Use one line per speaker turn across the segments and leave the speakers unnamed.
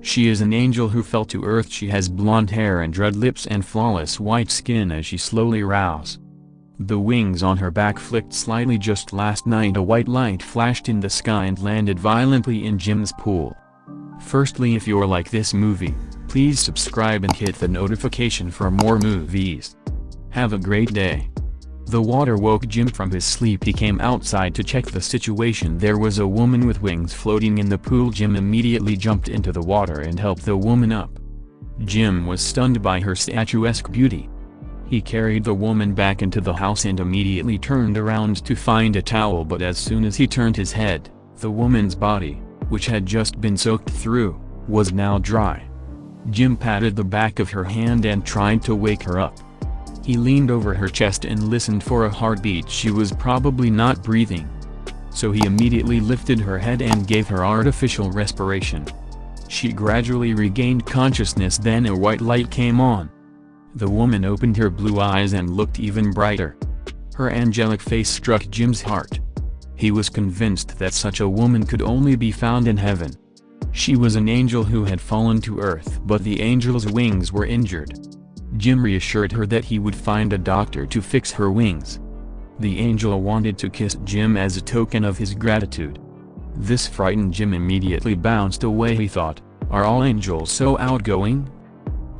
She is an angel who fell to earth she has blonde hair and red lips and flawless white skin as she slowly rows. The wings on her back flicked slightly just last night a white light flashed in the sky and landed violently in Jim's pool. Firstly if you're like this movie, please subscribe and hit the notification for more movies. Have a great day. The water woke Jim from his sleep he came outside to check the situation there was a woman with wings floating in the pool Jim immediately jumped into the water and helped the woman up. Jim was stunned by her statuesque beauty. He carried the woman back into the house and immediately turned around to find a towel but as soon as he turned his head, the woman's body, which had just been soaked through, was now dry. Jim patted the back of her hand and tried to wake her up. He leaned over her chest and listened for a heartbeat she was probably not breathing. So he immediately lifted her head and gave her artificial respiration. She gradually regained consciousness then a white light came on. The woman opened her blue eyes and looked even brighter. Her angelic face struck Jim's heart. He was convinced that such a woman could only be found in heaven. She was an angel who had fallen to earth but the angel's wings were injured. Jim reassured her that he would find a doctor to fix her wings. The angel wanted to kiss Jim as a token of his gratitude. This frightened Jim immediately bounced away he thought, are all angels so outgoing?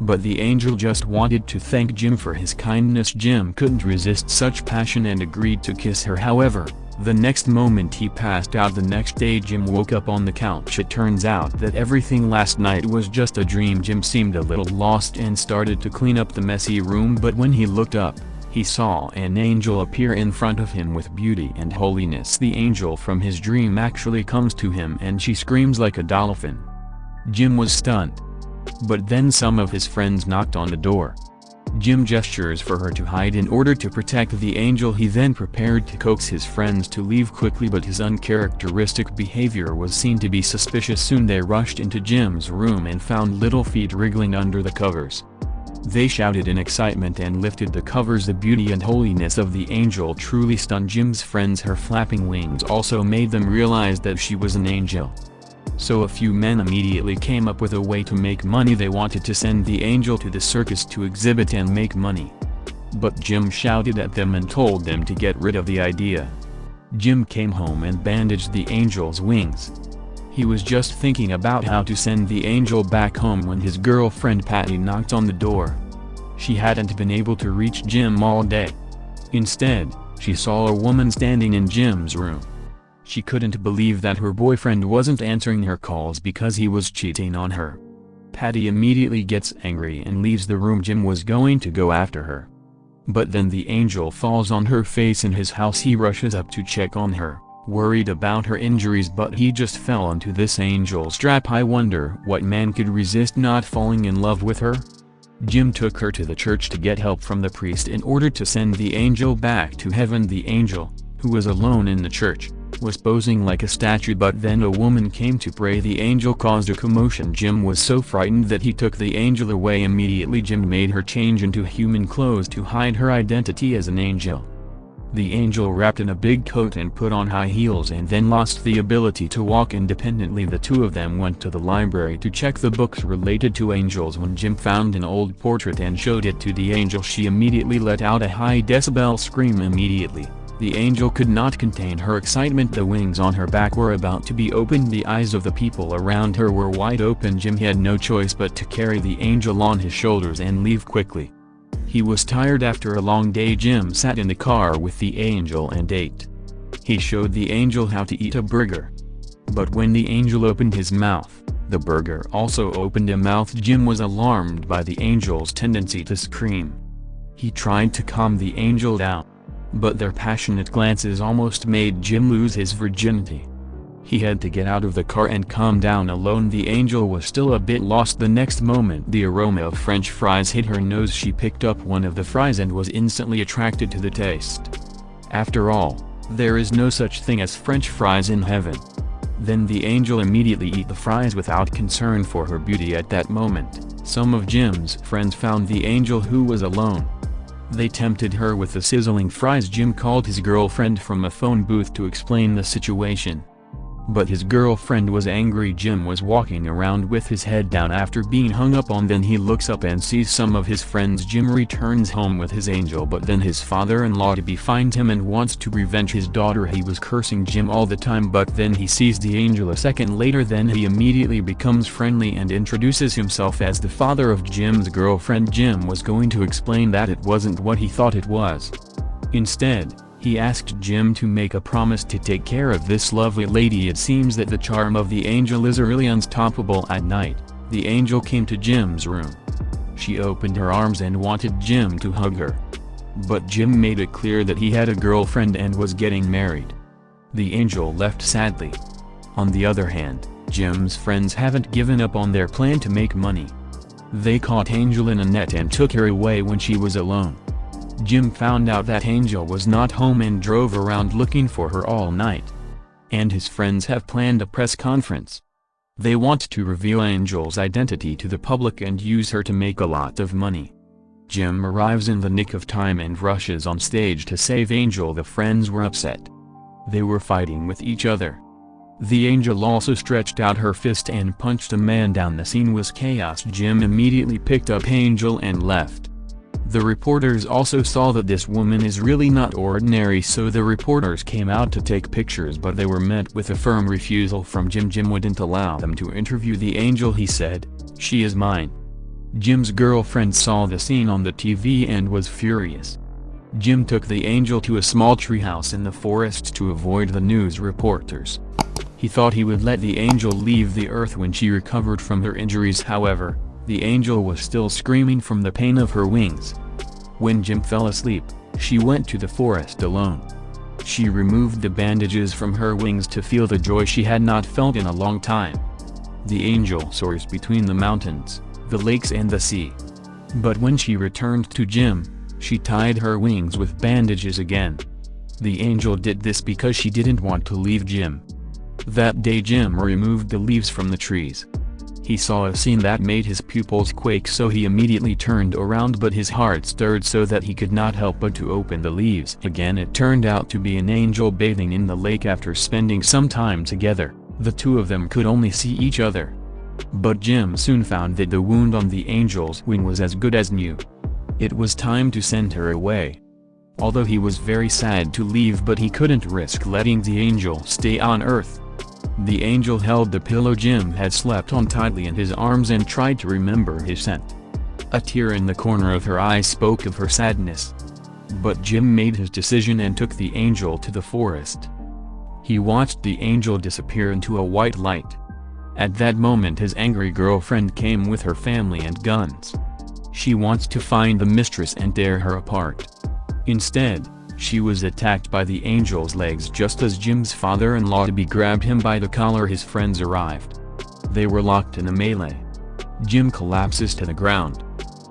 But the angel just wanted to thank Jim for his kindness Jim couldn't resist such passion and agreed to kiss her however, the next moment he passed out the next day Jim woke up on the couch it turns out that everything last night was just a dream Jim seemed a little lost and started to clean up the messy room but when he looked up, he saw an angel appear in front of him with beauty and holiness the angel from his dream actually comes to him and she screams like a dolphin. Jim was stunned. But then some of his friends knocked on the door. Jim gestures for her to hide in order to protect the angel he then prepared to coax his friends to leave quickly but his uncharacteristic behavior was seen to be suspicious soon they rushed into Jim's room and found little feet wriggling under the covers. They shouted in excitement and lifted the covers the beauty and holiness of the angel truly stunned Jim's friends her flapping wings also made them realize that she was an angel. So a few men immediately came up with a way to make money they wanted to send the angel to the circus to exhibit and make money. But Jim shouted at them and told them to get rid of the idea. Jim came home and bandaged the angel's wings. He was just thinking about how to send the angel back home when his girlfriend Patty knocked on the door. She hadn't been able to reach Jim all day. Instead, she saw a woman standing in Jim's room. She couldn't believe that her boyfriend wasn't answering her calls because he was cheating on her. Patty immediately gets angry and leaves the room Jim was going to go after her. But then the angel falls on her face in his house he rushes up to check on her, worried about her injuries but he just fell onto this angel's trap I wonder what man could resist not falling in love with her? Jim took her to the church to get help from the priest in order to send the angel back to heaven the angel, who was alone in the church, was posing like a statue but then a woman came to pray. The angel caused a commotion. Jim was so frightened that he took the angel away immediately. Jim made her change into human clothes to hide her identity as an angel. The angel wrapped in a big coat and put on high heels and then lost the ability to walk independently. The two of them went to the library to check the books related to angels. When Jim found an old portrait and showed it to the angel she immediately let out a high decibel scream immediately. The angel could not contain her excitement the wings on her back were about to be opened the eyes of the people around her were wide open Jim had no choice but to carry the angel on his shoulders and leave quickly. He was tired after a long day Jim sat in the car with the angel and ate. He showed the angel how to eat a burger. But when the angel opened his mouth, the burger also opened a mouth Jim was alarmed by the angel's tendency to scream. He tried to calm the angel down but their passionate glances almost made Jim lose his virginity. He had to get out of the car and calm down alone the angel was still a bit lost the next moment the aroma of french fries hit her nose she picked up one of the fries and was instantly attracted to the taste. After all, there is no such thing as french fries in heaven. Then the angel immediately eat the fries without concern for her beauty at that moment. Some of Jim's friends found the angel who was alone. They tempted her with the sizzling fries Jim called his girlfriend from a phone booth to explain the situation. But his girlfriend was angry Jim was walking around with his head down after being hung up on then he looks up and sees some of his friends Jim returns home with his angel but then his father-in-law to be finds him and wants to revenge his daughter he was cursing Jim all the time but then he sees the angel a second later then he immediately becomes friendly and introduces himself as the father of Jim's girlfriend Jim was going to explain that it wasn't what he thought it was. Instead, he asked Jim to make a promise to take care of this lovely lady it seems that the charm of the angel is really unstoppable at night, the angel came to Jim's room. She opened her arms and wanted Jim to hug her. But Jim made it clear that he had a girlfriend and was getting married. The angel left sadly. On the other hand, Jim's friends haven't given up on their plan to make money. They caught Angel in a net and took her away when she was alone. Jim found out that Angel was not home and drove around looking for her all night. And his friends have planned a press conference. They want to reveal Angel's identity to the public and use her to make a lot of money. Jim arrives in the nick of time and rushes on stage to save Angel the friends were upset. They were fighting with each other. The angel also stretched out her fist and punched a man down the scene was chaos Jim immediately picked up Angel and left. The reporters also saw that this woman is really not ordinary so the reporters came out to take pictures but they were met with a firm refusal from Jim Jim wouldn't allow them to interview the angel he said, she is mine. Jim's girlfriend saw the scene on the TV and was furious. Jim took the angel to a small treehouse in the forest to avoid the news reporters. He thought he would let the angel leave the earth when she recovered from her injuries however, the angel was still screaming from the pain of her wings. When Jim fell asleep, she went to the forest alone. She removed the bandages from her wings to feel the joy she had not felt in a long time. The angel soars between the mountains, the lakes and the sea. But when she returned to Jim, she tied her wings with bandages again. The angel did this because she didn't want to leave Jim. That day Jim removed the leaves from the trees. He saw a scene that made his pupils quake so he immediately turned around but his heart stirred so that he could not help but to open the leaves. Again it turned out to be an angel bathing in the lake after spending some time together, the two of them could only see each other. But Jim soon found that the wound on the angel's wing was as good as new. It was time to send her away. Although he was very sad to leave but he couldn't risk letting the angel stay on earth. The angel held the pillow Jim had slept on tightly in his arms and tried to remember his scent. A tear in the corner of her eye spoke of her sadness. But Jim made his decision and took the angel to the forest. He watched the angel disappear into a white light. At that moment his angry girlfriend came with her family and guns. She wants to find the mistress and tear her apart. Instead, she was attacked by the angel's legs just as Jim's father-in-law-to-be grabbed him by the collar his friends arrived. They were locked in a melee. Jim collapses to the ground.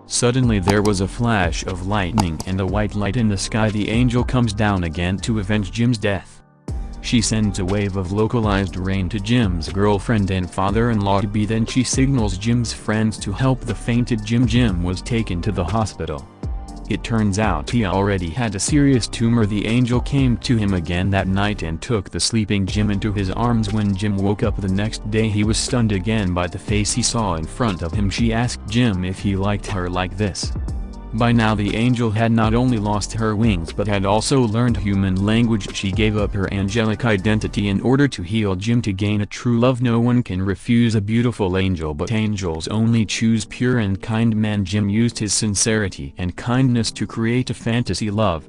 Suddenly there was a flash of lightning and a white light in the sky the angel comes down again to avenge Jim's death. She sends a wave of localized rain to Jim's girlfriend and father-in-law-to-be then she signals Jim's friends to help the fainted Jim Jim was taken to the hospital. It turns out he already had a serious tumor. The angel came to him again that night and took the sleeping Jim into his arms. When Jim woke up the next day he was stunned again by the face he saw in front of him. She asked Jim if he liked her like this. By now the angel had not only lost her wings but had also learned human language. She gave up her angelic identity in order to heal Jim. To gain a true love no one can refuse a beautiful angel but angels only choose pure and kind man Jim used his sincerity and kindness to create a fantasy love,